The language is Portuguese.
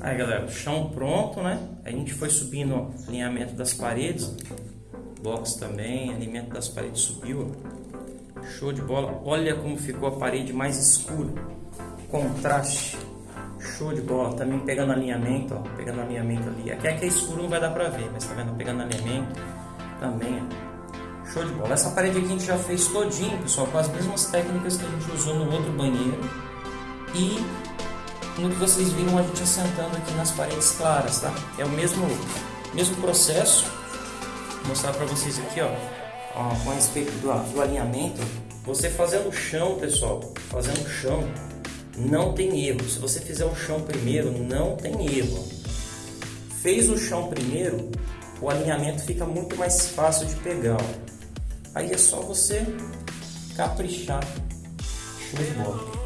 Aí galera, chão pronto, né? A gente foi subindo ó, alinhamento das paredes, box também, alinhamento das paredes subiu, show de bola. Olha como ficou a parede mais escura, contraste, show de bola. Também pegando alinhamento, ó, pegando alinhamento ali. Aqui é que é escuro não vai dar pra ver, mas tá vendo? Pegando alinhamento também, ó. show de bola. Essa parede aqui a gente já fez todinho, pessoal, com as mesmas técnicas que a gente usou no outro banheiro e no que vocês viram a gente assentando aqui nas paredes claras, tá? É o mesmo, mesmo processo. Vou mostrar para vocês aqui, ó, ó, com respeito do, do alinhamento. Você fazendo o chão, pessoal, fazendo o chão, não tem erro. Se você fizer o chão primeiro, não tem erro. Fez o chão primeiro, o alinhamento fica muito mais fácil de pegar. Ó. Aí é só você caprichar. Show de bola.